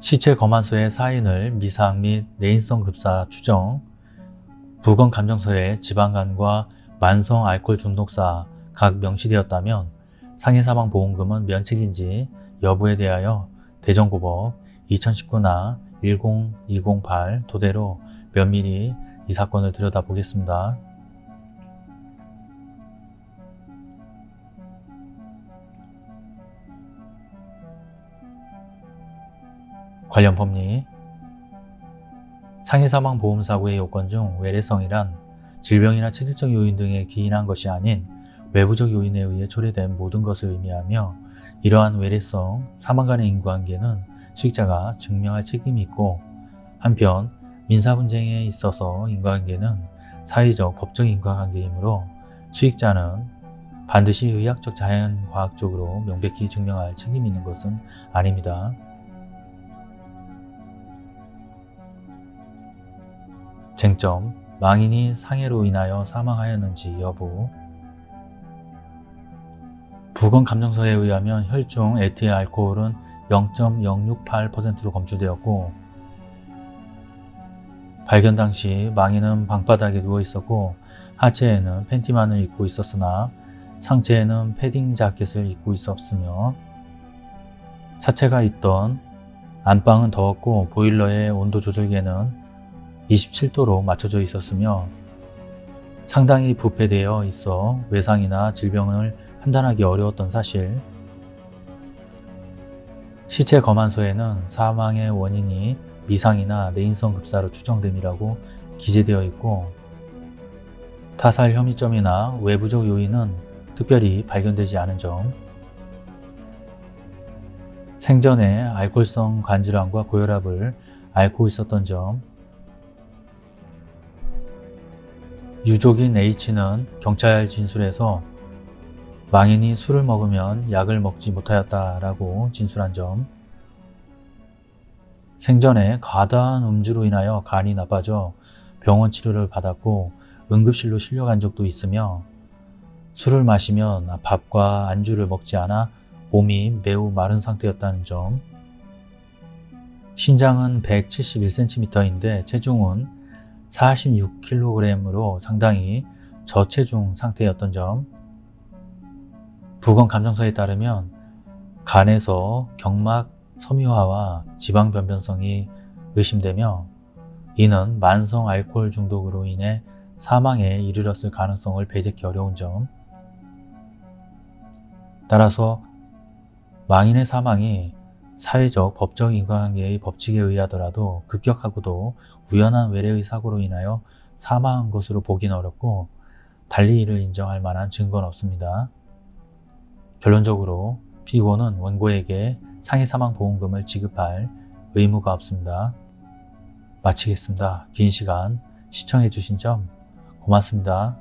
시체 검안소의 사인을 미상 및 내인성 급사 추정, 부검 감정서에 지방간과 만성 알코올 중독사 각 명시되었다면 상해 사망 보험금은 면책인지 여부에 대하여 대전고법 2019나 10208 토대로 면밀히 이 사건을 들여다보겠습니다. 관련 법리 상해사망 보험사고의 요건 중 외래성이란 질병이나 체질적 요인 등에 기인한 것이 아닌 외부적 요인에 의해 초래된 모든 것을 의미하며 이러한 외래성, 사망 간의 인과관계는 수익자가 증명할 책임이 있고 한편 민사 분쟁에 있어서 인과관계는 사회적, 법적 인과관계이므로 수익자는 반드시 의학적, 자연과학적으로 명백히 증명할 책임이 있는 것은 아닙니다. 쟁점, 망인이 상해로 인하여 사망하였는지 여부. 부검 감정서에 의하면 혈중 에틸 알코올은 0.068%로 검출되었고 발견 당시 망인은 방바닥에 누워 있었고 하체에는 팬티만을 입고 있었으나 상체에는 패딩 자켓을 입고 있었으며 사체가 있던 안방은 더웠고 보일러의 온도 조절기에는 27도로 맞춰져 있었으며 상당히 부패되어 있어 외상이나 질병을 판단하기 어려웠던 사실. 시체 검안서에는 사망의 원인이 미상이나 내인성 급사로 추정됨이라고 기재되어 있고 타살 혐의점이나 외부적 요인은 특별히 발견되지 않은 점. 생전에 알코올성 관질환과 고혈압을 앓고 있었던 점 유족인 H는 경찰 진술에서 망인이 술을 먹으면 약을 먹지 못하였다라고 진술한 점. 생전에 과다한 음주로 인하여 간이 나빠져 병원 치료를 받았고 응급실로 실려간 적도 있으며 술을 마시면 밥과 안주를 먹지 않아 몸이 매우 마른 상태였다는 점. 신장은 171cm인데 체중은 46kg으로 상당히 저체중 상태였던 점. 부검 감정서에 따르면 간에서 경막 섬유화와 지방 변변성이 의심되며 이는 만성 알코올 중독으로 인해 사망에 이르렀을 가능성을 배제하기 어려운 점. 따라서 망인의 사망이 사회적 법적 인과관계의 법칙에 의하더라도 급격하고도 우연한 외래의 사고로 인하여 사망한 것으로 보기는 어렵고 달리 이를 인정할 만한 증거는 없습니다. 결론적으로 피고는 원고에게 상해 사망 보험금을 지급할 의무가 없습니다. 마치겠습니다. 긴 시간 시청해 주신 점 고맙습니다.